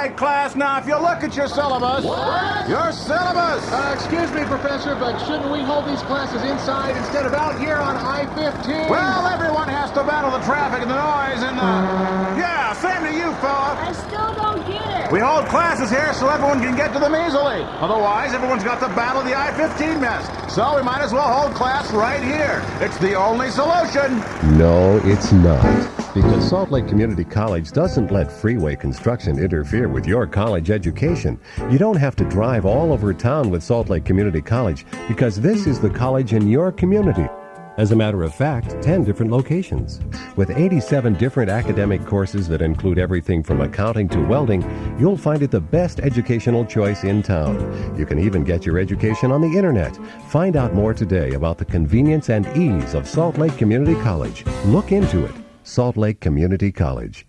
Right, class, now if you look at your syllabus, your syllabus! Uh, excuse me, Professor, but shouldn't we hold these classes inside instead of out here on I-15? Well, everyone has to battle the traffic and the noise and the... Yeah, same you, fella. I still don't get it. We hold classes here so everyone can get to them easily. Otherwise, everyone's got to battle the I-15 mess. So we might as well hold class right here. It's the only solution. No, it's not. Because Salt Lake Community College doesn't let freeway construction interfere with your college education. You don't have to drive all over town with Salt Lake Community College because this is the college in your community. As a matter of fact, 10 different locations. With 87 different academic courses that include everything from accounting to welding, you'll find it the best educational choice in town. You can even get your education on the internet. Find out more today about the convenience and ease of Salt Lake Community College. Look into it. Salt Lake Community College.